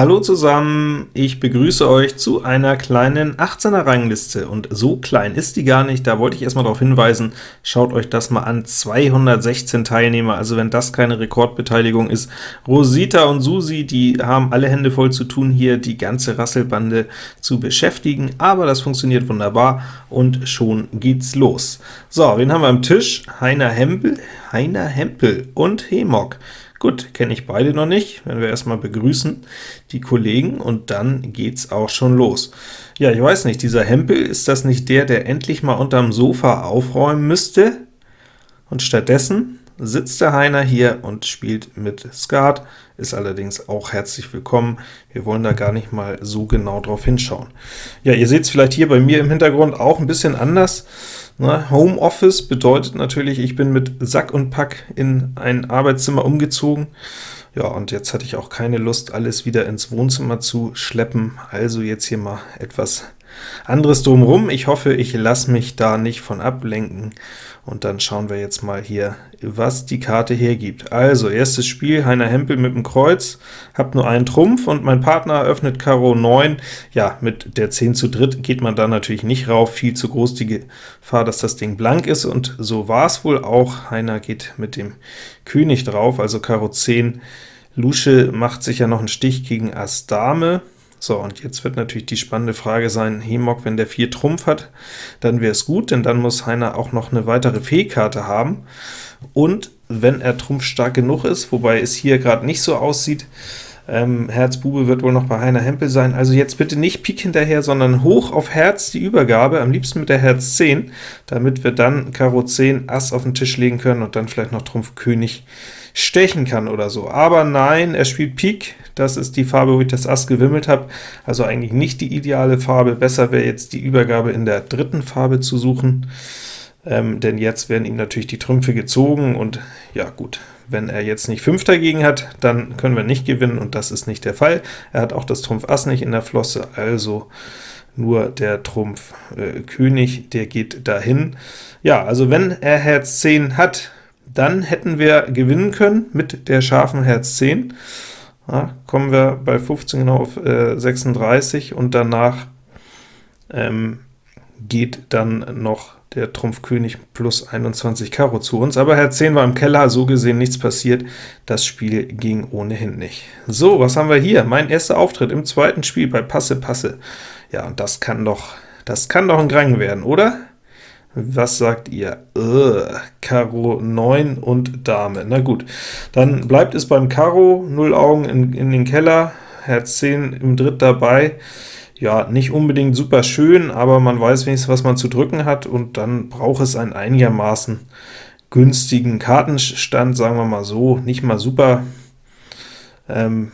Hallo zusammen, ich begrüße euch zu einer kleinen 18er Rangliste, und so klein ist die gar nicht, da wollte ich erstmal darauf hinweisen, schaut euch das mal an, 216 Teilnehmer, also wenn das keine Rekordbeteiligung ist. Rosita und Susi, die haben alle Hände voll zu tun, hier die ganze Rasselbande zu beschäftigen, aber das funktioniert wunderbar, und schon geht's los. So, wen haben wir am Tisch? Heiner Hempel, Heiner Hempel und Hemok. Gut, kenne ich beide noch nicht, werden wir erstmal begrüßen, die Kollegen, und dann geht's auch schon los. Ja, ich weiß nicht, dieser Hempel, ist das nicht der, der endlich mal unterm Sofa aufräumen müsste? Und stattdessen sitzt der Heiner hier und spielt mit Skat, ist allerdings auch herzlich willkommen. Wir wollen da gar nicht mal so genau drauf hinschauen. Ja, ihr seht es vielleicht hier bei mir im Hintergrund auch ein bisschen anders. Ne? Homeoffice bedeutet natürlich, ich bin mit Sack und Pack in ein Arbeitszimmer umgezogen. Ja, und jetzt hatte ich auch keine Lust, alles wieder ins Wohnzimmer zu schleppen, also jetzt hier mal etwas anderes drumherum. Ich hoffe, ich lasse mich da nicht von ablenken, und dann schauen wir jetzt mal hier, was die Karte hergibt. Also, erstes Spiel, Heiner Hempel mit dem Kreuz, habt nur einen Trumpf, und mein Partner öffnet Karo 9. Ja, mit der 10 zu dritt geht man da natürlich nicht rauf, viel zu groß die Gefahr, dass das Ding blank ist, und so war es wohl auch. Heiner geht mit dem König drauf, also Karo 10. Lusche macht sich ja noch einen Stich gegen Ass Dame, so, und jetzt wird natürlich die spannende Frage sein, Hemok, wenn der 4 Trumpf hat, dann wäre es gut, denn dann muss Heiner auch noch eine weitere Fehlkarte haben. Und wenn er Trumpf stark genug ist, wobei es hier gerade nicht so aussieht, ähm, Herz Bube wird wohl noch bei Heiner Hempel sein, also jetzt bitte nicht Pik hinterher, sondern hoch auf Herz die Übergabe, am liebsten mit der Herz 10, damit wir dann Karo 10 Ass auf den Tisch legen können und dann vielleicht noch Trumpf König stechen kann oder so. Aber nein, er spielt Pik, das ist die Farbe, wo ich das Ass gewimmelt habe, also eigentlich nicht die ideale Farbe. Besser wäre jetzt die Übergabe in der dritten Farbe zu suchen, ähm, denn jetzt werden ihm natürlich die Trümpfe gezogen, und ja gut, wenn er jetzt nicht 5 dagegen hat, dann können wir nicht gewinnen, und das ist nicht der Fall. Er hat auch das Trumpf Ass nicht in der Flosse, also nur der Trumpf äh, König, der geht dahin. Ja, also wenn er Herz 10 hat, dann hätten wir gewinnen können mit der scharfen Herz 10. Ja, kommen wir bei 15 genau auf äh, 36, und danach ähm, geht dann noch der Trumpf König plus 21 Karo zu uns, aber Herz 10 war im Keller, so gesehen nichts passiert, das Spiel ging ohnehin nicht. So, was haben wir hier? Mein erster Auftritt im zweiten Spiel bei Passe Passe. Ja, und das kann doch, das kann doch ein Grang werden, oder? Was sagt ihr? Ugh, Karo 9 und Dame. Na gut, dann bleibt es beim Karo, 0 Augen in, in den Keller, Herz 10 im Dritt dabei. Ja, nicht unbedingt super schön, aber man weiß wenigstens, was man zu drücken hat, und dann braucht es einen einigermaßen günstigen Kartenstand, sagen wir mal so, nicht mal super ähm,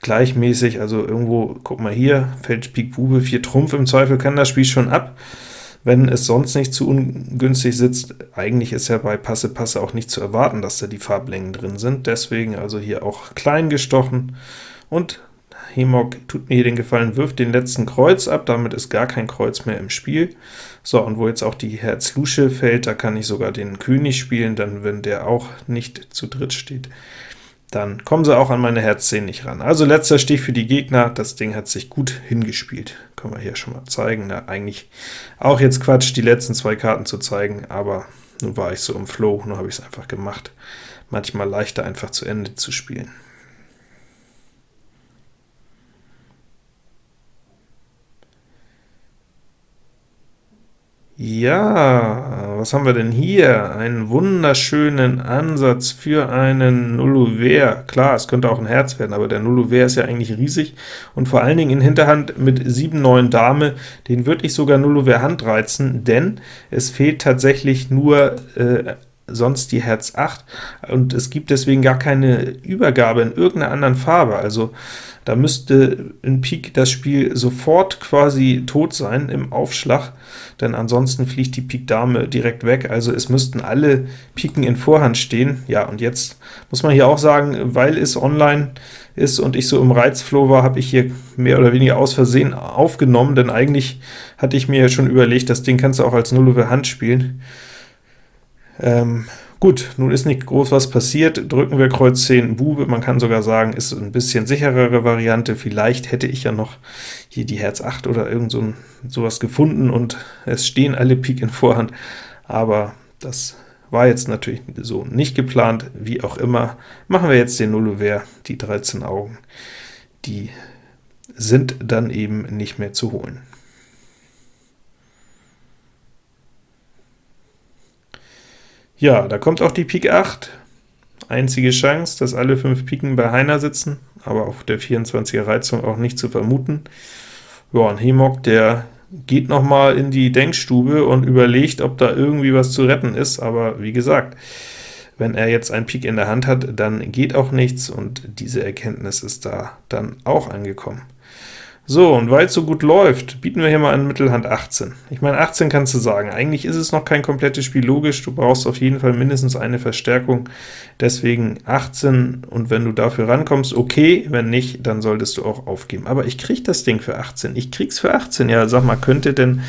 gleichmäßig, also irgendwo, guck mal hier, Feld Pik Bube, 4 Trumpf, im Zweifel kann das Spiel schon ab, wenn es sonst nicht zu ungünstig sitzt. Eigentlich ist ja bei Passe Passe auch nicht zu erwarten, dass da die Farblängen drin sind, deswegen also hier auch klein gestochen, und Hemok tut mir hier den Gefallen, wirft den letzten Kreuz ab, damit ist gar kein Kreuz mehr im Spiel. So, und wo jetzt auch die Herz Lusche fällt, da kann ich sogar den König spielen, dann wenn der auch nicht zu dritt steht dann kommen sie auch an meine Herz 10 nicht ran. Also letzter Stich für die Gegner, das Ding hat sich gut hingespielt. Können wir hier schon mal zeigen. Na, eigentlich auch jetzt Quatsch, die letzten zwei Karten zu zeigen, aber nun war ich so im Flow, nur habe ich es einfach gemacht. Manchmal leichter einfach zu Ende zu spielen. Ja, was haben wir denn hier? Einen wunderschönen Ansatz für einen Nullouvert. Klar, es könnte auch ein Herz werden, aber der Nullouvert ist ja eigentlich riesig, und vor allen Dingen in Hinterhand mit 7, 9 Dame, den würde ich sogar Nullouvert Hand reizen, denn es fehlt tatsächlich nur äh, sonst die Herz 8, und es gibt deswegen gar keine Übergabe in irgendeiner anderen Farbe, also da müsste in Pik das Spiel sofort quasi tot sein im Aufschlag, denn ansonsten fliegt die Pik Dame direkt weg, also es müssten alle Piken in Vorhand stehen. Ja, und jetzt muss man hier auch sagen, weil es online ist und ich so im Reizflow war, habe ich hier mehr oder weniger aus Versehen aufgenommen, denn eigentlich hatte ich mir schon überlegt, das Ding kannst du auch als Null Hand spielen. Ähm, Gut, nun ist nicht groß was passiert, drücken wir Kreuz 10 Bube, man kann sogar sagen, ist ein bisschen sicherere Variante, vielleicht hätte ich ja noch hier die Herz 8 oder irgend so ein, sowas gefunden und es stehen alle Pik in Vorhand, aber das war jetzt natürlich so nicht geplant, wie auch immer. Machen wir jetzt den Nullouvert, die 13 Augen, die sind dann eben nicht mehr zu holen. Ja, da kommt auch die Pik 8. Einzige Chance, dass alle fünf Piken bei Heiner sitzen, aber auf der 24er Reizung auch nicht zu vermuten. Ja, und Hemok, der geht noch mal in die Denkstube und überlegt, ob da irgendwie was zu retten ist, aber wie gesagt, wenn er jetzt einen Pik in der Hand hat, dann geht auch nichts, und diese Erkenntnis ist da dann auch angekommen. So, und weil es so gut läuft, bieten wir hier mal an Mittelhand 18. Ich meine, 18 kannst du sagen, eigentlich ist es noch kein komplettes Spiel. Logisch, du brauchst auf jeden Fall mindestens eine Verstärkung, deswegen 18, und wenn du dafür rankommst, okay, wenn nicht, dann solltest du auch aufgeben. Aber ich krieg das Ding für 18, ich krieg's für 18, ja, sag mal, könnte denn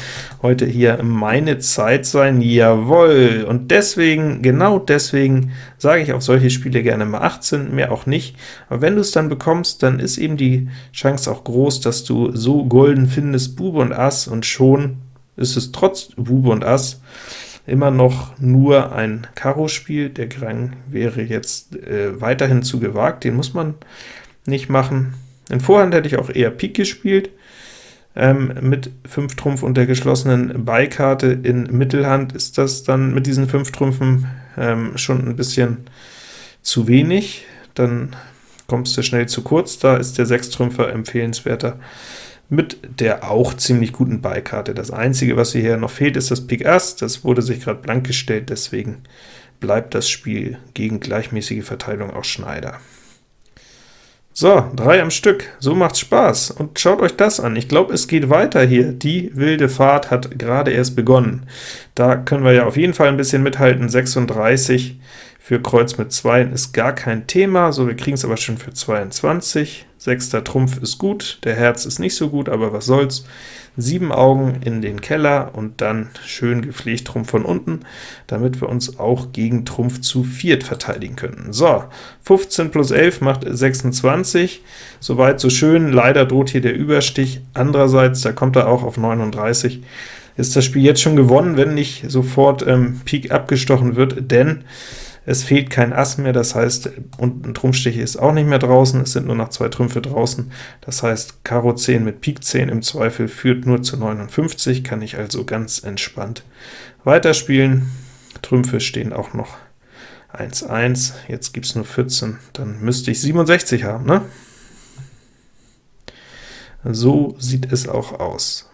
heute hier meine Zeit sein? Jawohl, und deswegen, genau deswegen, sage ich auf solche Spiele gerne mal 18, mehr auch nicht, aber wenn du es dann bekommst, dann ist eben die Chance auch groß, dass du so golden findest, Bube und Ass, und schon ist es trotz Bube und Ass immer noch nur ein Karo-Spiel. Der Grang wäre jetzt äh, weiterhin zu gewagt, den muss man nicht machen. In Vorhand hätte ich auch eher Pik gespielt, ähm, mit 5 Trumpf und der geschlossenen Beikarte. In Mittelhand ist das dann mit diesen 5 Trümpfen ähm, schon ein bisschen zu wenig, dann kommst du schnell zu kurz, da ist der Sechstrümpfer empfehlenswerter mit der auch ziemlich guten Beikarte. Das einzige, was hier noch fehlt, ist das Pik Ass, das wurde sich gerade blank gestellt, deswegen bleibt das Spiel gegen gleichmäßige Verteilung auch Schneider. So, drei am Stück, so macht's Spaß, und schaut euch das an, ich glaube, es geht weiter hier, die wilde Fahrt hat gerade erst begonnen. Da können wir ja auf jeden Fall ein bisschen mithalten, 36 für Kreuz mit 2 ist gar kein Thema, so wir kriegen es aber schon für 22. Sechster Trumpf ist gut, der Herz ist nicht so gut, aber was soll's. Sieben Augen in den Keller und dann schön gepflegt Trumpf von unten, damit wir uns auch gegen Trumpf zu viert verteidigen können. So, 15 plus 11 macht 26, soweit so schön, leider droht hier der Überstich, andererseits, da kommt er auch auf 39, ist das Spiel jetzt schon gewonnen, wenn nicht sofort ähm, Pik abgestochen wird, denn es fehlt kein Ass mehr, das heißt, und ein Trumpfstich ist auch nicht mehr draußen, es sind nur noch zwei Trümpfe draußen, das heißt, Karo 10 mit Pik 10 im Zweifel führt nur zu 59, kann ich also ganz entspannt weiterspielen. Trümpfe stehen auch noch 1, 1, jetzt gibt es nur 14, dann müsste ich 67 haben, ne? So sieht es auch aus.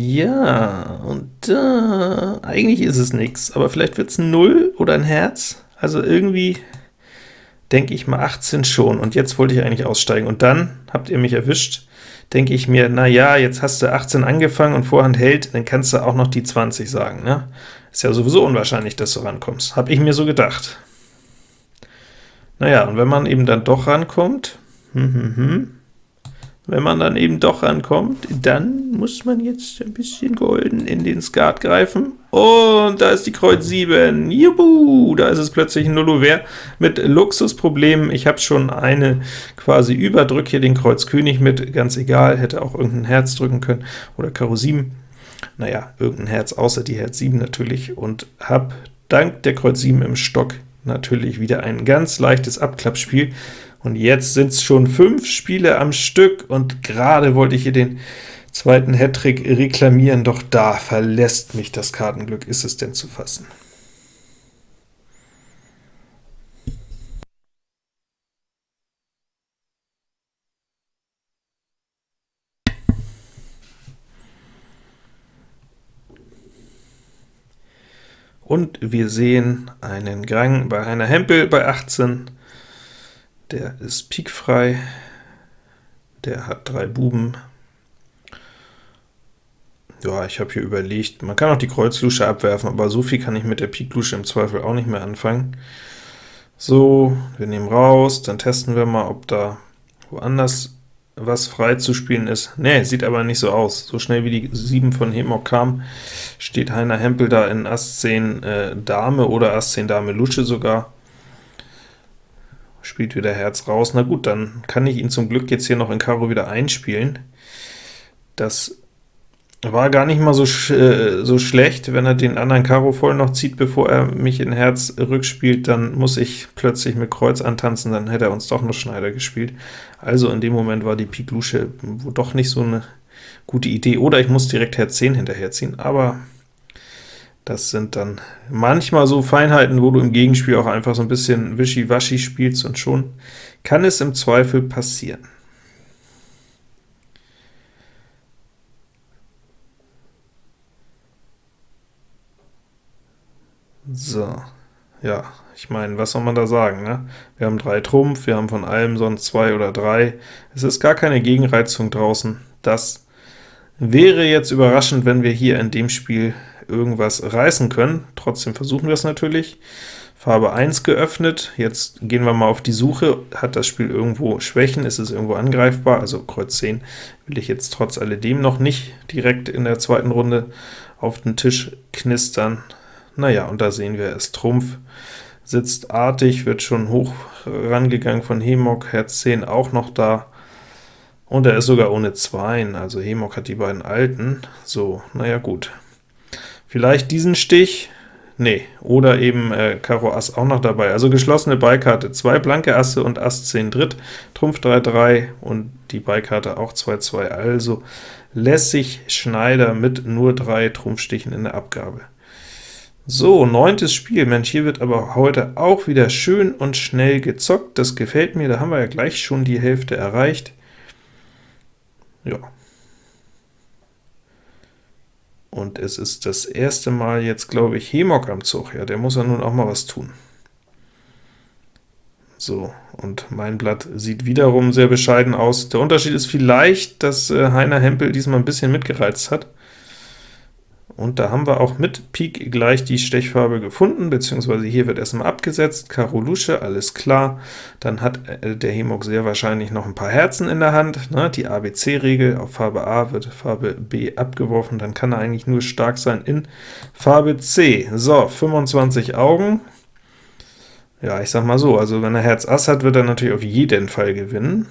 Ja, und äh, eigentlich ist es nichts, aber vielleicht wird es ein 0 oder ein Herz. Also irgendwie denke ich mal 18 schon, und jetzt wollte ich eigentlich aussteigen. Und dann habt ihr mich erwischt, denke ich mir, na ja, jetzt hast du 18 angefangen und Vorhand hält, dann kannst du auch noch die 20 sagen. Ne? Ist ja sowieso unwahrscheinlich, dass du rankommst. Habe ich mir so gedacht. Naja, und wenn man eben dann doch rankommt, hm, hm, hm, wenn man dann eben doch rankommt, dann muss man jetzt ein bisschen golden in den Skat greifen. Und da ist die Kreuz 7. Juhu, da ist es plötzlich ein Nullouvert mit Luxusproblemen. Ich habe schon eine quasi überdrück hier den Kreuz König mit, ganz egal, hätte auch irgendein Herz drücken können, oder Karo 7. Naja, irgendein Herz, außer die Herz 7 natürlich, und habe dank der Kreuz 7 im Stock natürlich wieder ein ganz leichtes Abklappspiel. Und jetzt sind es schon fünf Spiele am Stück, und gerade wollte ich hier den zweiten Hattrick reklamieren, doch da verlässt mich das Kartenglück. Ist es denn zu fassen? Und wir sehen einen Gang bei einer Hempel bei 18, der ist pikfrei, der hat drei Buben. Ja, ich habe hier überlegt, man kann auch die Kreuzlusche abwerfen, aber so viel kann ich mit der Piklusche im Zweifel auch nicht mehr anfangen. So, wir nehmen raus, dann testen wir mal, ob da woanders was frei zu spielen ist. Ne, sieht aber nicht so aus. So schnell wie die 7 von Hemok kam, steht Heiner Hempel da in Ass 10 äh, Dame oder Ass 10 Dame Lusche sogar. Spielt wieder Herz raus. Na gut, dann kann ich ihn zum Glück jetzt hier noch in Karo wieder einspielen. Das war gar nicht mal so, sch äh, so schlecht, wenn er den anderen Karo voll noch zieht, bevor er mich in Herz rückspielt, dann muss ich plötzlich mit Kreuz antanzen, dann hätte er uns doch noch Schneider gespielt. Also in dem Moment war die Pik Lusche doch nicht so eine gute Idee, oder ich muss direkt Herz 10 hinterherziehen, aber das sind dann manchmal so Feinheiten, wo du im Gegenspiel auch einfach so ein bisschen wischiwaschi spielst, und schon kann es im Zweifel passieren. So, ja, ich meine, was soll man da sagen, ne? Wir haben drei Trumpf, wir haben von allem sonst zwei oder drei. Es ist gar keine Gegenreizung draußen. Das wäre jetzt überraschend, wenn wir hier in dem Spiel irgendwas reißen können. Trotzdem versuchen wir es natürlich. Farbe 1 geöffnet, jetzt gehen wir mal auf die Suche. Hat das Spiel irgendwo Schwächen? Ist es irgendwo angreifbar? Also Kreuz 10 will ich jetzt trotz alledem noch nicht direkt in der zweiten Runde auf den Tisch knistern. Naja, und da sehen wir es, Trumpf sitzt artig, wird schon hoch rangegangen von Hemok, Herz 10 auch noch da, und er ist sogar ohne Zweien, also Hemok hat die beiden alten. So, naja gut. Vielleicht diesen Stich, nee, oder eben äh, Karo Ass auch noch dabei. Also geschlossene Beikarte, zwei blanke Asse und Ass 10 Dritt, Trumpf 3, 3 und die Beikarte auch 2, 2, also lässt sich Schneider mit nur drei Trumpfstichen in der Abgabe. So, neuntes Spiel. Mensch, hier wird aber heute auch wieder schön und schnell gezockt. Das gefällt mir, da haben wir ja gleich schon die Hälfte erreicht. Ja. Und es ist das erste Mal jetzt, glaube ich, Hemok am Zug. Ja, der muss ja nun auch mal was tun. So, und mein Blatt sieht wiederum sehr bescheiden aus. Der Unterschied ist vielleicht, dass äh, Heiner Hempel diesmal ein bisschen mitgereizt hat. Und da haben wir auch mit Pik gleich die Stechfarbe gefunden, beziehungsweise hier wird erstmal abgesetzt, Karo Lusche, alles klar. Dann hat äh, der Hemok sehr wahrscheinlich noch ein paar Herzen in der Hand. Ne? Die ABC-Regel, auf Farbe A wird Farbe B abgeworfen, dann kann er eigentlich nur stark sein in Farbe C. So, 25 Augen. Ja, ich sag mal so, also wenn er Herz Ass hat, wird er natürlich auf jeden Fall gewinnen.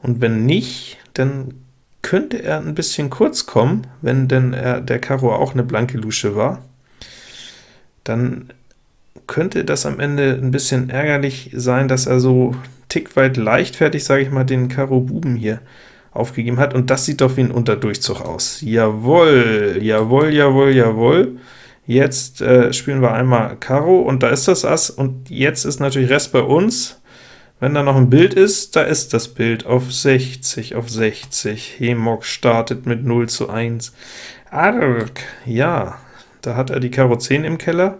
Und wenn nicht, dann könnte er ein bisschen kurz kommen, wenn denn er, der Karo auch eine blanke Lusche war. Dann könnte das am Ende ein bisschen ärgerlich sein, dass er so tick weit leichtfertig, sage ich mal, den Karo Buben hier aufgegeben hat, und das sieht doch wie ein Unterdurchzug aus. Jawohl, jawohl, jawohl, jawohl. Jetzt äh, spielen wir einmal Karo, und da ist das Ass, und jetzt ist natürlich Rest bei uns. Wenn da noch ein Bild ist, da ist das Bild auf 60, auf 60. Hemok startet mit 0 zu 1. Arg, ja, da hat er die Karo 10 im Keller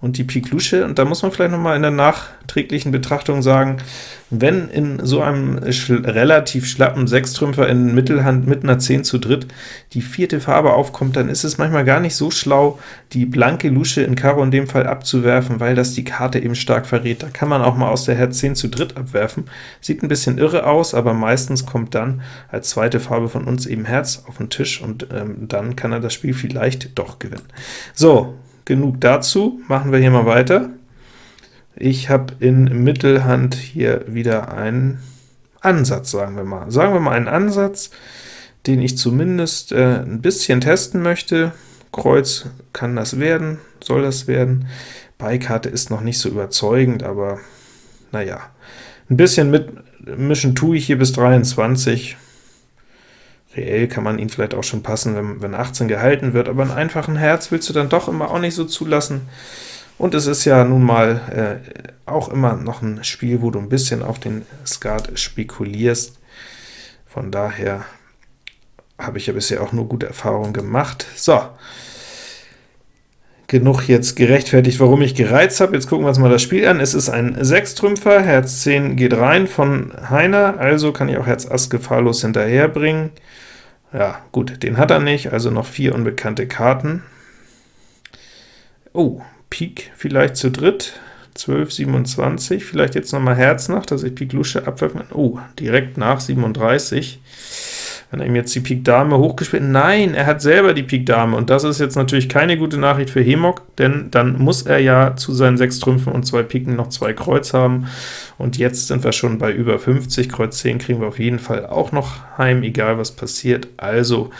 und die Pik Lusche, und da muss man vielleicht noch mal in der nachträglichen Betrachtung sagen, wenn in so einem schl relativ schlappen Sechstrümpfer in Mittelhand mit einer 10 zu dritt die vierte Farbe aufkommt, dann ist es manchmal gar nicht so schlau, die blanke Lusche in Karo in dem Fall abzuwerfen, weil das die Karte eben stark verrät. Da kann man auch mal aus der Herz 10 zu dritt abwerfen. Sieht ein bisschen irre aus, aber meistens kommt dann als zweite Farbe von uns eben Herz auf den Tisch, und ähm, dann kann er das Spiel vielleicht doch gewinnen. So, genug dazu, machen wir hier mal weiter. Ich habe in Mittelhand hier wieder einen Ansatz, sagen wir mal. Sagen wir mal einen Ansatz, den ich zumindest äh, ein bisschen testen möchte. Kreuz kann das werden, soll das werden. Beikarte ist noch nicht so überzeugend, aber naja, ein bisschen mitmischen tue ich hier bis 23. Reell kann man ihn vielleicht auch schon passen, wenn, wenn 18 gehalten wird, aber einen einfachen Herz willst du dann doch immer auch nicht so zulassen. Und es ist ja nun mal äh, auch immer noch ein Spiel, wo du ein bisschen auf den Skat spekulierst. Von daher habe ich ja bisher auch nur gute Erfahrungen gemacht. So, genug jetzt gerechtfertigt, warum ich gereizt habe. Jetzt gucken wir uns mal das Spiel an. Es ist ein Sechstrümpfer, Herz 10 geht rein von Heiner, also kann ich auch Herz Ass gefahrlos hinterherbringen. Ja, gut, den hat er nicht, also noch vier unbekannte Karten. Oh, Pik vielleicht zu dritt, 12, 27, vielleicht jetzt noch mal Herz nach, dass ich Pik Lusche abwerfen kann. Oh, direkt nach 37. Wenn er ihm jetzt die Pik Dame hochgespielt? Nein, er hat selber die Pik Dame, und das ist jetzt natürlich keine gute Nachricht für Hemok, denn dann muss er ja zu seinen sechs Trümpfen und zwei Piken noch zwei Kreuz haben, und jetzt sind wir schon bei über 50, Kreuz 10 kriegen wir auf jeden Fall auch noch heim, egal was passiert. Also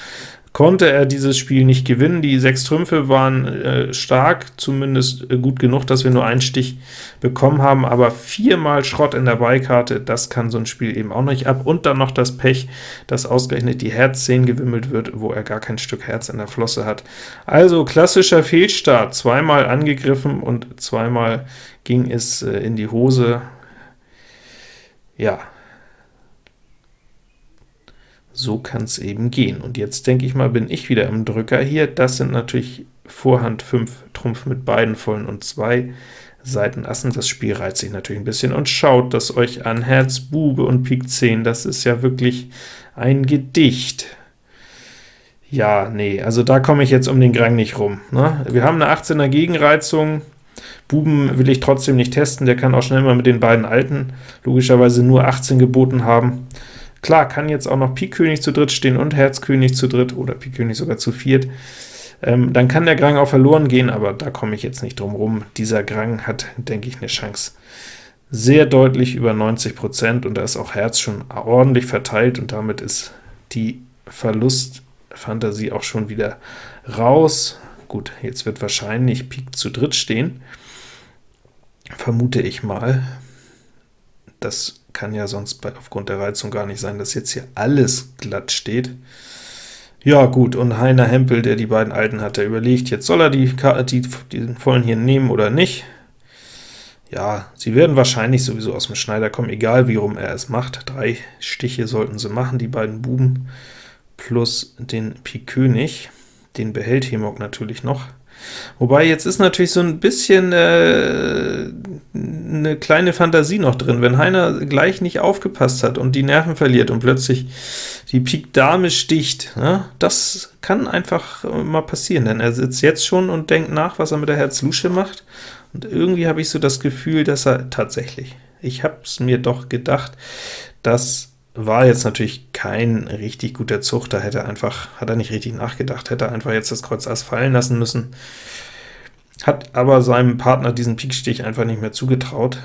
konnte er dieses Spiel nicht gewinnen. Die sechs Trümpfe waren äh, stark, zumindest äh, gut genug, dass wir nur einen Stich bekommen haben, aber viermal Schrott in der Beikarte, das kann so ein Spiel eben auch nicht ab. Und dann noch das Pech, dass ausgerechnet die Herz 10 gewimmelt wird, wo er gar kein Stück Herz in der Flosse hat. Also klassischer Fehlstart, zweimal angegriffen und zweimal ging es äh, in die Hose. Ja, so kann es eben gehen. Und jetzt denke ich mal, bin ich wieder im Drücker hier. Das sind natürlich Vorhand 5 Trumpf mit beiden vollen und zwei Seiten Assen. Das Spiel reizt sich natürlich ein bisschen. Und schaut das euch an, Herz, Bube und Pik 10, das ist ja wirklich ein Gedicht. Ja, nee, also da komme ich jetzt um den Grang nicht rum. Ne? Wir haben eine 18er Gegenreizung, Buben will ich trotzdem nicht testen, der kann auch schnell mal mit den beiden Alten logischerweise nur 18 geboten haben. Klar, kann jetzt auch noch Pik König zu dritt stehen und Herz König zu dritt oder Pik König sogar zu viert. Ähm, dann kann der Grang auch verloren gehen, aber da komme ich jetzt nicht drum rum. Dieser Grang hat, denke ich, eine Chance sehr deutlich über 90%, und da ist auch Herz schon ordentlich verteilt, und damit ist die Verlustfantasie auch schon wieder raus. Gut, jetzt wird wahrscheinlich Pik zu dritt stehen, vermute ich mal. Das kann ja sonst bei, aufgrund der Reizung gar nicht sein, dass jetzt hier alles glatt steht. Ja gut, und Heiner Hempel, der die beiden Alten hat, der überlegt, jetzt soll er die, die, die vollen hier nehmen oder nicht. Ja, sie werden wahrscheinlich sowieso aus dem Schneider kommen, egal wie rum er es macht. Drei Stiche sollten sie machen, die beiden Buben, plus den Pik König. Den behält Hemok natürlich noch. Wobei, jetzt ist natürlich so ein bisschen äh, eine kleine Fantasie noch drin. Wenn Heiner gleich nicht aufgepasst hat und die Nerven verliert und plötzlich die Pik Dame sticht, ne, das kann einfach mal passieren, denn er sitzt jetzt schon und denkt nach, was er mit der Herz Lusche macht, und irgendwie habe ich so das Gefühl, dass er tatsächlich, ich habe es mir doch gedacht, dass war jetzt natürlich kein richtig guter Zug, da hätte er einfach, hat er nicht richtig nachgedacht, hätte er einfach jetzt das Kreuz Ass fallen lassen müssen, hat aber seinem Partner diesen Pikstich einfach nicht mehr zugetraut.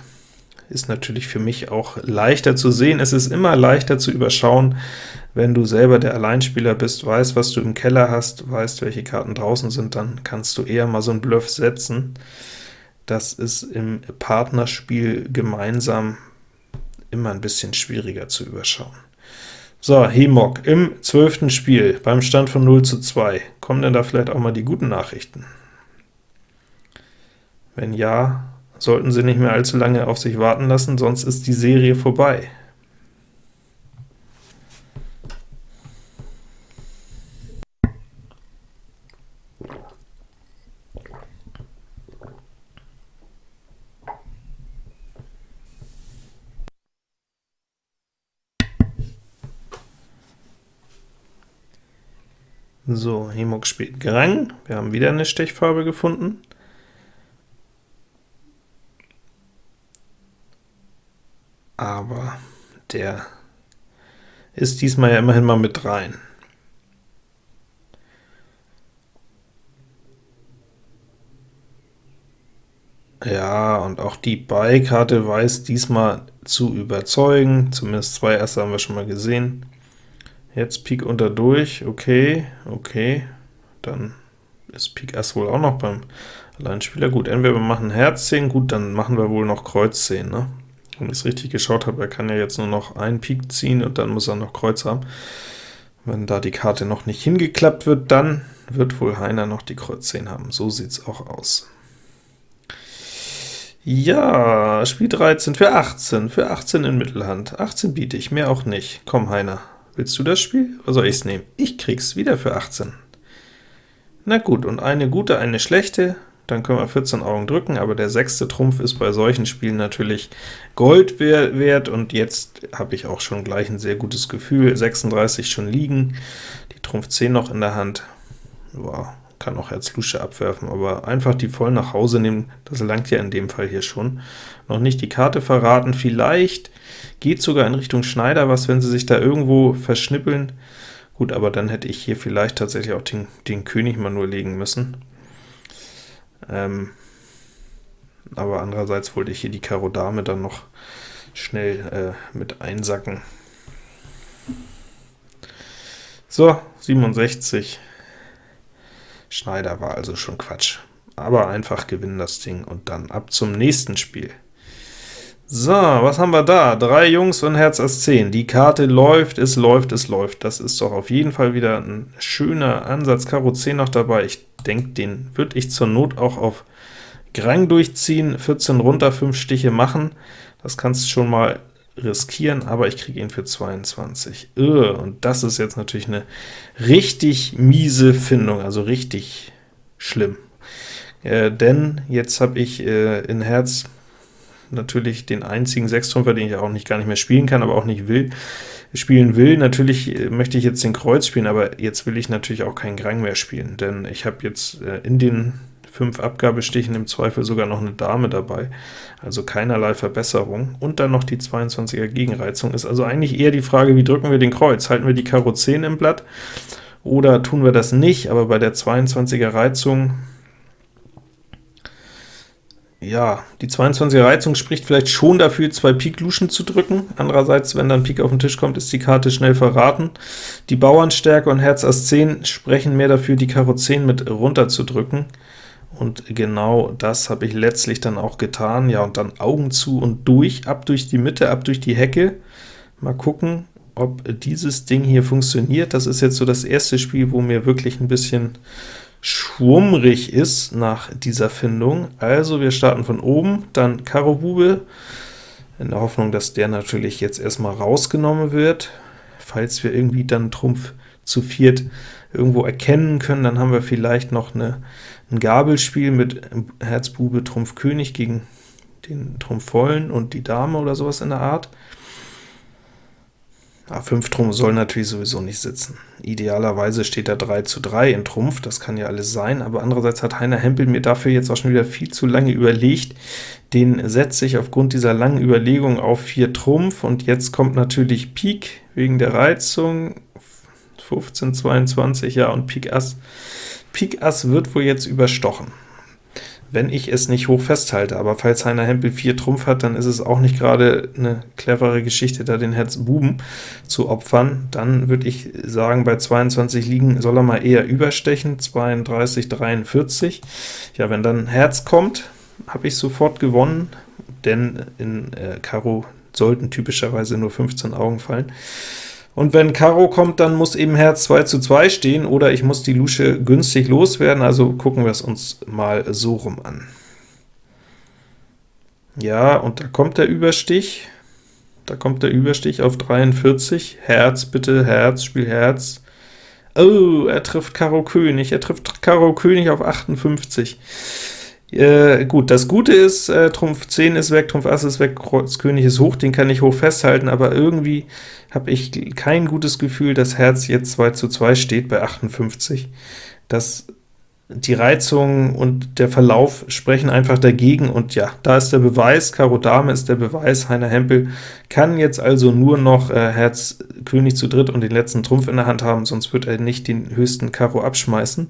Ist natürlich für mich auch leichter zu sehen. Es ist immer leichter zu überschauen, wenn du selber der Alleinspieler bist, weißt, was du im Keller hast, weißt, welche Karten draußen sind, dann kannst du eher mal so einen Bluff setzen. Das ist im Partnerspiel gemeinsam immer ein bisschen schwieriger zu überschauen. So, Hemok im zwölften Spiel beim Stand von 0 zu 2. Kommen denn da vielleicht auch mal die guten Nachrichten? Wenn ja, sollten Sie nicht mehr allzu lange auf sich warten lassen, sonst ist die Serie vorbei. So, Hemok spielt Grang. Wir haben wieder eine Stechfarbe gefunden. Aber der ist diesmal ja immerhin mal mit rein. Ja, und auch die Beikarte weiß diesmal zu überzeugen, zumindest zwei erste haben wir schon mal gesehen. Jetzt Pik unter durch, okay, okay, dann ist Pik Ass wohl auch noch beim Alleinspieler. Gut, entweder wir machen Herz 10, gut, dann machen wir wohl noch Kreuz 10, ne? Wenn ich es richtig geschaut habe, er kann ja jetzt nur noch einen Pik ziehen, und dann muss er noch Kreuz haben. Wenn da die Karte noch nicht hingeklappt wird, dann wird wohl Heiner noch die Kreuz 10 haben. So sieht es auch aus. Ja, Spiel 13 für 18, für 18 in Mittelhand. 18 biete ich, mehr auch nicht. Komm, Heiner, Willst du das Spiel, oder soll ich es nehmen? Ich krieg's wieder für 18. Na gut, und eine gute, eine schlechte, dann können wir 14 Augen drücken, aber der sechste Trumpf ist bei solchen Spielen natürlich Gold wert, und jetzt habe ich auch schon gleich ein sehr gutes Gefühl. 36 schon liegen, die Trumpf 10 noch in der Hand. Wow, kann auch Herz Lusche abwerfen, aber einfach die voll nach Hause nehmen, das langt ja in dem Fall hier schon. Noch nicht die Karte verraten, vielleicht geht sogar in Richtung Schneider was, wenn sie sich da irgendwo verschnippeln. Gut, aber dann hätte ich hier vielleicht tatsächlich auch den, den König mal nur legen müssen. Ähm, aber andererseits wollte ich hier die Karo Dame dann noch schnell äh, mit einsacken. So, 67. Schneider war also schon Quatsch. Aber einfach gewinnen das Ding und dann ab zum nächsten Spiel. So, was haben wir da? Drei Jungs und Herz Ass 10. Die Karte läuft, es läuft, es läuft. Das ist doch auf jeden Fall wieder ein schöner Ansatz. Karo 10 noch dabei. Ich denke, den würde ich zur Not auch auf Grang durchziehen. 14 runter, 5 Stiche machen. Das kannst du schon mal riskieren, aber ich kriege ihn für 22. Ugh, und das ist jetzt natürlich eine richtig miese Findung, also richtig schlimm. Äh, denn jetzt habe ich äh, in Herz natürlich den einzigen Sechstrümpfer, den ich auch nicht gar nicht mehr spielen kann, aber auch nicht will, spielen will. Natürlich äh, möchte ich jetzt den Kreuz spielen, aber jetzt will ich natürlich auch keinen Grang mehr spielen, denn ich habe jetzt äh, in den fünf Abgabestichen im Zweifel sogar noch eine Dame dabei, also keinerlei Verbesserung. Und dann noch die 22er Gegenreizung. Ist also eigentlich eher die Frage, wie drücken wir den Kreuz? Halten wir die Karo 10 im Blatt oder tun wir das nicht? Aber bei der 22er Reizung ja, die 22er Reizung spricht vielleicht schon dafür, zwei Pik Luschen zu drücken. Andererseits, wenn dann Pik auf den Tisch kommt, ist die Karte schnell verraten. Die Bauernstärke und Herz Ass 10 sprechen mehr dafür, die Karo 10 mit runter zu drücken. Und genau das habe ich letztlich dann auch getan. Ja, und dann Augen zu und durch, ab durch die Mitte, ab durch die Hecke. Mal gucken, ob dieses Ding hier funktioniert. Das ist jetzt so das erste Spiel, wo mir wirklich ein bisschen schwummrig ist nach dieser Findung. Also wir starten von oben, dann Karo Bube, in der Hoffnung, dass der natürlich jetzt erstmal rausgenommen wird. Falls wir irgendwie dann Trumpf zu viert irgendwo erkennen können, dann haben wir vielleicht noch eine ein Gabelspiel mit Herz, Bube, Trumpf, König gegen den Trumpf vollen und die Dame oder sowas in der Art. Ah, 5 Trumpf soll natürlich sowieso nicht sitzen. Idealerweise steht da 3 zu 3 in Trumpf, das kann ja alles sein, aber andererseits hat Heiner Hempel mir dafür jetzt auch schon wieder viel zu lange überlegt. Den setze ich aufgrund dieser langen Überlegung auf 4 Trumpf, und jetzt kommt natürlich Pik wegen der Reizung, 15, 22, ja, und Pik Ass Pik Ass wird wohl jetzt überstochen, wenn ich es nicht hoch festhalte, aber falls Heiner Hempel 4 Trumpf hat, dann ist es auch nicht gerade eine clevere Geschichte, da den Herz Buben zu opfern. Dann würde ich sagen, bei 22 liegen soll er mal eher überstechen, 32, 43. Ja, wenn dann Herz kommt, habe ich sofort gewonnen, denn in äh, Karo sollten typischerweise nur 15 Augen fallen. Und wenn Karo kommt, dann muss eben Herz 2 zu 2 stehen, oder ich muss die Lusche günstig loswerden, also gucken wir es uns mal so rum an. Ja, und da kommt der Überstich, da kommt der Überstich auf 43, Herz, bitte, Herz, Spiel Herz. Oh, er trifft Karo König, er trifft Karo König auf 58. Äh, gut, das Gute ist, äh, Trumpf 10 ist weg, Trumpf Ass ist weg, Kreuz König ist hoch, den kann ich hoch festhalten, aber irgendwie habe ich kein gutes Gefühl, dass Herz jetzt 2 zu 2 steht bei 58. Das die Reizung und der Verlauf sprechen einfach dagegen, und ja, da ist der Beweis, Karo Dame ist der Beweis, Heiner Hempel kann jetzt also nur noch äh, Herz König zu dritt und den letzten Trumpf in der Hand haben, sonst wird er nicht den höchsten Karo abschmeißen.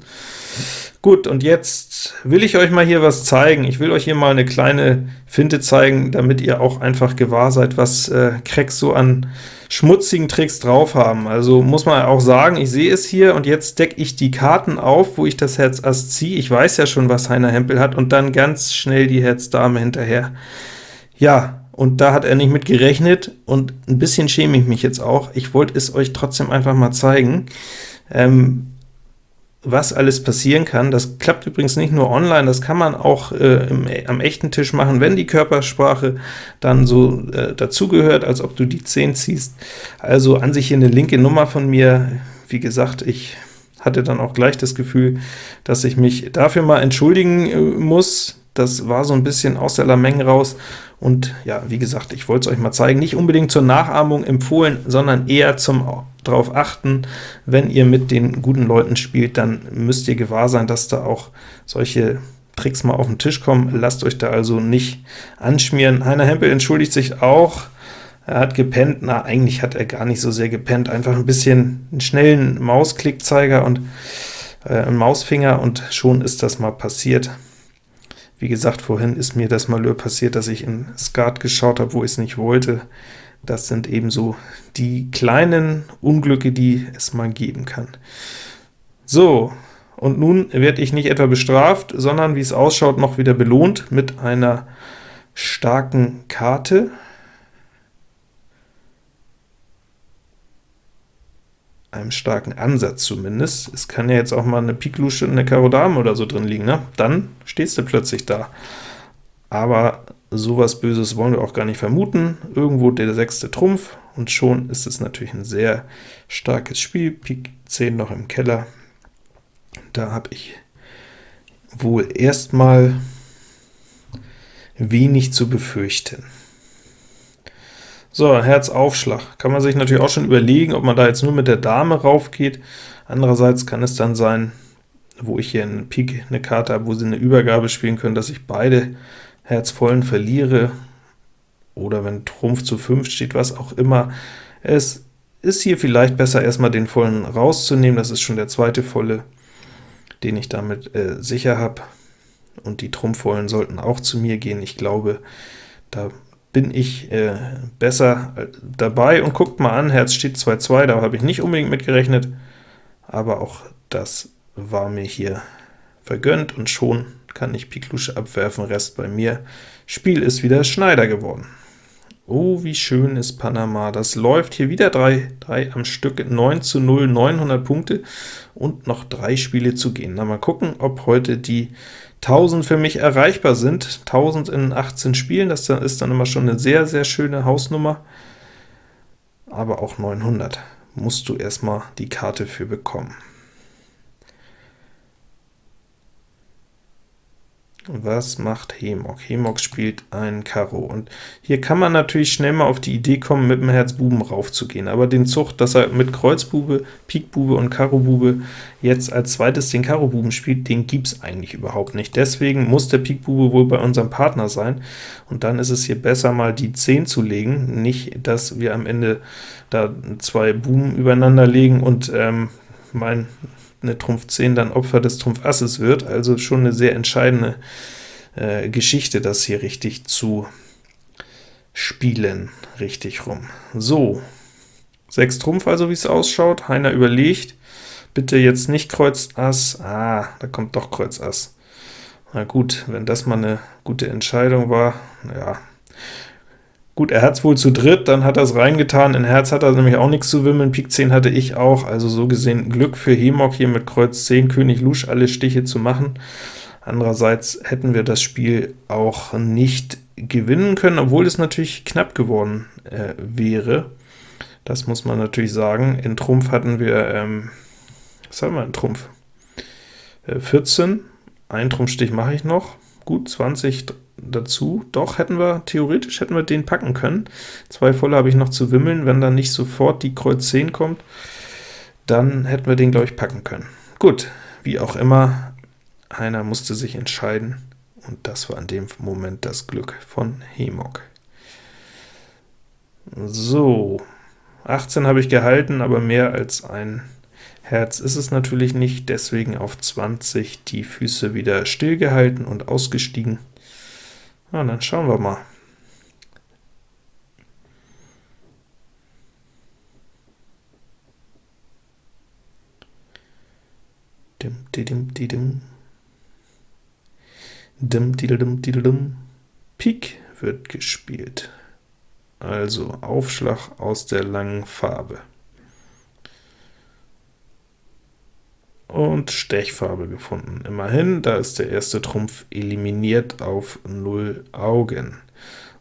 Gut, und jetzt will ich euch mal hier was zeigen. Ich will euch hier mal eine kleine Finte zeigen, damit ihr auch einfach gewahr seid, was äh, Cracks so an schmutzigen Tricks drauf haben. Also muss man auch sagen, ich sehe es hier, und jetzt decke ich die Karten auf, wo ich das Herz Ass ziehe. Ich weiß ja schon, was Heiner Hempel hat, und dann ganz schnell die Herz Dame hinterher. Ja, und da hat er nicht mit gerechnet, und ein bisschen schäme ich mich jetzt auch. Ich wollte es euch trotzdem einfach mal zeigen. Ähm, was alles passieren kann. Das klappt übrigens nicht nur online, das kann man auch äh, im, am echten Tisch machen, wenn die Körpersprache dann so äh, dazugehört, als ob du die 10 ziehst. Also an sich hier eine linke Nummer von mir. Wie gesagt, ich hatte dann auch gleich das Gefühl, dass ich mich dafür mal entschuldigen äh, muss. Das war so ein bisschen aus der Lameng raus, und ja, wie gesagt, ich wollte es euch mal zeigen, nicht unbedingt zur Nachahmung empfohlen, sondern eher zum darauf achten, wenn ihr mit den guten Leuten spielt, dann müsst ihr gewahr sein, dass da auch solche Tricks mal auf den Tisch kommen. Lasst euch da also nicht anschmieren. Heiner Hempel entschuldigt sich auch, er hat gepennt. Na, eigentlich hat er gar nicht so sehr gepennt, einfach ein bisschen einen schnellen Mausklickzeiger und äh, einen Mausfinger, und schon ist das mal passiert. Wie gesagt, vorhin ist mir das Malheur passiert, dass ich in Skat geschaut habe, wo ich es nicht wollte. Das sind ebenso die kleinen Unglücke, die es mal geben kann. So, und nun werde ich nicht etwa bestraft, sondern wie es ausschaut, noch wieder belohnt mit einer starken Karte. einem starken Ansatz zumindest. Es kann ja jetzt auch mal eine Pik Lusche und eine Karo Dame oder so drin liegen, ne? Dann stehst du plötzlich da. Aber sowas Böses wollen wir auch gar nicht vermuten. Irgendwo der sechste Trumpf, und schon ist es natürlich ein sehr starkes Spiel. Pik 10 noch im Keller. Da habe ich wohl erstmal wenig zu befürchten. So, Herzaufschlag. Kann man sich natürlich auch schon überlegen, ob man da jetzt nur mit der Dame raufgeht. Andererseits kann es dann sein, wo ich hier einen Pik eine Karte habe, wo sie eine Übergabe spielen können, dass ich beide Herzvollen verliere, oder wenn Trumpf zu 5 steht, was auch immer. Es ist hier vielleicht besser, erstmal den vollen rauszunehmen, das ist schon der zweite volle, den ich damit äh, sicher habe, und die Trumpfvollen sollten auch zu mir gehen. Ich glaube, da bin ich äh, besser äh, dabei, und guckt mal an, Herz steht 2-2, da habe ich nicht unbedingt mitgerechnet, aber auch das war mir hier vergönnt, und schon kann ich Pik Lusche abwerfen, Rest bei mir. Spiel ist wieder Schneider geworden. Oh, wie schön ist Panama. Das läuft hier wieder 3, 3 am Stück, 9 zu 0, 900 Punkte und noch drei Spiele zu gehen. Na, mal gucken, ob heute die 1000 für mich erreichbar sind. 1000 in 18 Spielen, das ist dann immer schon eine sehr, sehr schöne Hausnummer. Aber auch 900 musst du erstmal die Karte für bekommen. Was macht Hemok? Hemok spielt ein Karo, und hier kann man natürlich schnell mal auf die Idee kommen, mit dem Herz Buben raufzugehen, aber den Zug, dass er mit Kreuzbube, Pikbube und Karobube jetzt als zweites den Karobuben spielt, den gibt's eigentlich überhaupt nicht. Deswegen muss der Pikbube wohl bei unserem Partner sein, und dann ist es hier besser, mal die 10 zu legen, nicht, dass wir am Ende da zwei Buben übereinander legen und ähm, mein eine Trumpf 10 dann Opfer des Trumpf Asses wird, also schon eine sehr entscheidende äh, Geschichte, das hier richtig zu spielen, richtig rum. So, 6 Trumpf also, wie es ausschaut, Heiner überlegt, bitte jetzt nicht Kreuz Ass, ah, da kommt doch Kreuz Ass. Na gut, wenn das mal eine gute Entscheidung war, ja, Gut, er hat es wohl zu dritt, dann hat er es reingetan, in Herz hat er nämlich auch nichts zu wimmeln, Pik 10 hatte ich auch, also so gesehen Glück für Hemok hier mit Kreuz 10, König Lusch alle Stiche zu machen. Andererseits hätten wir das Spiel auch nicht gewinnen können, obwohl es natürlich knapp geworden äh, wäre. Das muss man natürlich sagen. In Trumpf hatten wir, ähm, was haben wir in Trumpf? Äh, 14, ein Trumpfstich mache ich noch, gut 20, dazu. Doch, hätten wir, theoretisch hätten wir den packen können. Zwei volle habe ich noch zu wimmeln, wenn dann nicht sofort die Kreuz 10 kommt, dann hätten wir den, glaube ich, packen können. Gut, wie auch immer, einer musste sich entscheiden, und das war in dem Moment das Glück von Hemok. So, 18 habe ich gehalten, aber mehr als ein Herz ist es natürlich nicht, deswegen auf 20 die Füße wieder stillgehalten und ausgestiegen. Na, dann schauen wir mal. Dim, didim, didim. Dim, didim, didim. Pik wird gespielt. Also Aufschlag aus der langen Farbe. Und Stechfarbe gefunden. Immerhin, da ist der erste Trumpf eliminiert auf 0 Augen.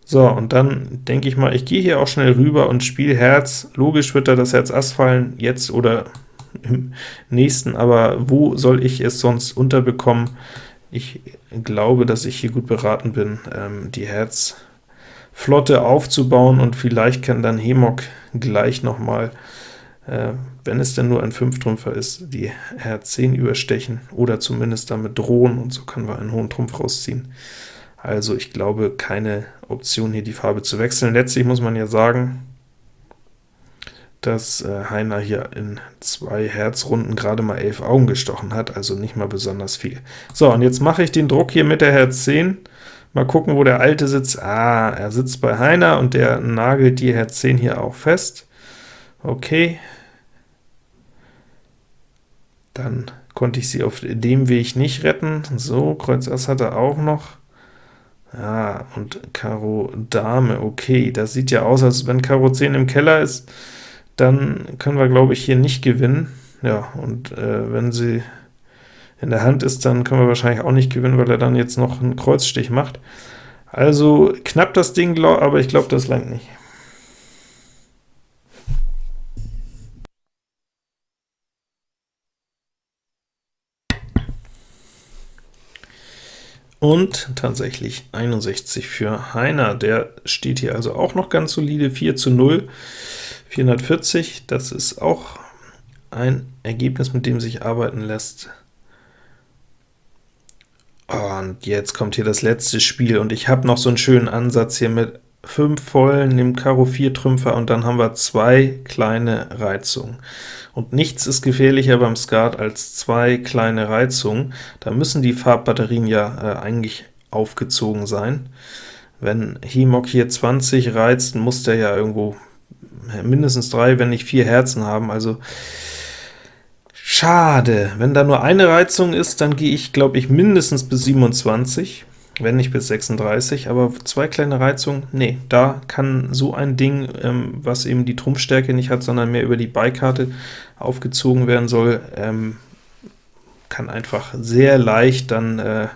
So, und dann denke ich mal, ich gehe hier auch schnell rüber und spiele Herz. Logisch wird da das Herz Ass fallen, jetzt oder im nächsten, aber wo soll ich es sonst unterbekommen? Ich glaube, dass ich hier gut beraten bin, ähm, die Herzflotte aufzubauen, und vielleicht kann dann Hemok gleich noch mal äh, wenn es denn nur ein 5-Trümpfer ist, die Herz 10 überstechen, oder zumindest damit drohen, und so können wir einen hohen Trumpf rausziehen. Also ich glaube, keine Option hier die Farbe zu wechseln. Letztlich muss man ja sagen, dass äh, Heiner hier in zwei Herzrunden gerade mal 11 Augen gestochen hat, also nicht mal besonders viel. So, und jetzt mache ich den Druck hier mit der Herz 10. Mal gucken, wo der alte sitzt. Ah, er sitzt bei Heiner, und der nagelt die Herz 10 hier auch fest. Okay. Dann konnte ich sie auf dem Weg nicht retten. So, Kreuz Ass hat er auch noch. Ja, und Karo Dame, okay, das sieht ja aus, als wenn Karo 10 im Keller ist, dann können wir, glaube ich, hier nicht gewinnen. Ja, und äh, wenn sie in der Hand ist, dann können wir wahrscheinlich auch nicht gewinnen, weil er dann jetzt noch einen Kreuzstich macht. Also knapp das Ding, aber ich glaube, das langt nicht. Und tatsächlich 61 für Heiner, der steht hier also auch noch ganz solide, 4 zu 0, 440, das ist auch ein Ergebnis, mit dem sich arbeiten lässt. Und jetzt kommt hier das letzte Spiel, und ich habe noch so einen schönen Ansatz hier mit 5 vollen, dem Karo 4 Trümpfer, und dann haben wir zwei kleine Reizungen. Und nichts ist gefährlicher beim Skat als zwei kleine Reizungen. Da müssen die Farbbatterien ja äh, eigentlich aufgezogen sein. Wenn Hemok hier 20 reizt, muss der ja irgendwo mindestens drei, wenn nicht vier Herzen haben, also schade. Wenn da nur eine Reizung ist, dann gehe ich, glaube ich, mindestens bis 27 wenn nicht bis 36, aber zwei kleine Reizungen, nee, da kann so ein Ding, ähm, was eben die Trumpfstärke nicht hat, sondern mehr über die Beikarte aufgezogen werden soll, ähm, kann einfach sehr leicht dann äh,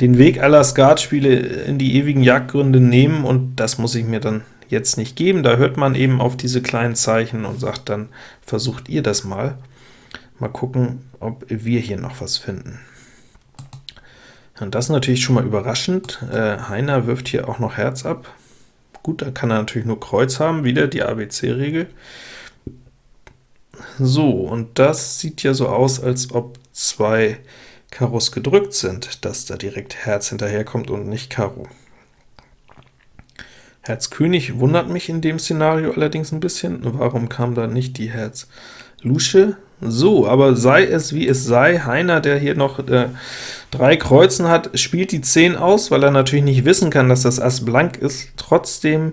den Weg aller Skatspiele in die ewigen Jagdgründe nehmen, und das muss ich mir dann jetzt nicht geben. Da hört man eben auf diese kleinen Zeichen und sagt dann, versucht ihr das mal. Mal gucken, ob wir hier noch was finden. Und das ist natürlich schon mal überraschend. Äh, Heiner wirft hier auch noch Herz ab. Gut, da kann er natürlich nur Kreuz haben, wieder die ABC-Regel. So, und das sieht ja so aus, als ob zwei Karos gedrückt sind, dass da direkt Herz hinterherkommt und nicht Karo. Herz König wundert mich in dem Szenario allerdings ein bisschen. Warum kam da nicht die Herz Lusche? So, aber sei es wie es sei, Heiner, der hier noch äh, drei Kreuzen hat, spielt die 10 aus, weil er natürlich nicht wissen kann, dass das Ass blank ist. Trotzdem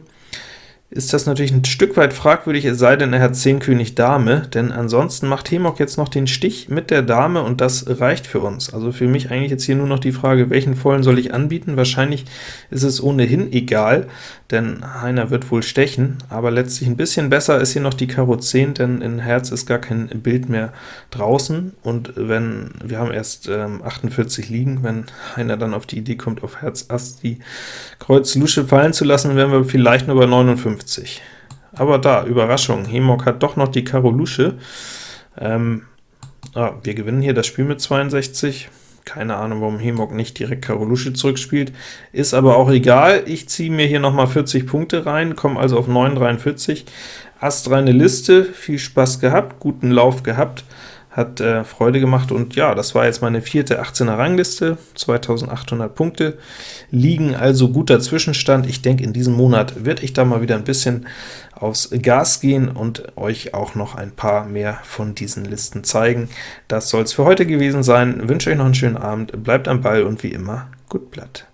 ist das natürlich ein Stück weit fragwürdig, es sei denn, er hat 10 König Dame, denn ansonsten macht Hemok jetzt noch den Stich mit der Dame, und das reicht für uns. Also für mich eigentlich jetzt hier nur noch die Frage, welchen Vollen soll ich anbieten? Wahrscheinlich ist es ohnehin egal, denn Heiner wird wohl stechen, aber letztlich ein bisschen besser ist hier noch die Karo 10, denn in Herz ist gar kein Bild mehr draußen, und wenn wir haben erst ähm, 48 liegen, wenn Heiner dann auf die Idee kommt, auf Herz Ass die Kreuz Lusche fallen zu lassen, wären wir vielleicht nur bei 59. 50. Aber da, Überraschung, Hemok hat doch noch die Karo Lusche. Ähm, ah, wir gewinnen hier das Spiel mit 62. Keine Ahnung, warum Hemok nicht direkt Karo Lusche zurückspielt. Ist aber auch egal. Ich ziehe mir hier nochmal 40 Punkte rein, komme also auf 9,43. Astreine Liste, viel Spaß gehabt, guten Lauf gehabt hat äh, Freude gemacht, und ja, das war jetzt meine vierte 18er Rangliste, 2800 Punkte, liegen also guter Zwischenstand. Ich denke, in diesem Monat werde ich da mal wieder ein bisschen aufs Gas gehen und euch auch noch ein paar mehr von diesen Listen zeigen. Das soll es für heute gewesen sein. Ich wünsche euch noch einen schönen Abend, bleibt am Ball und wie immer, gut Blatt.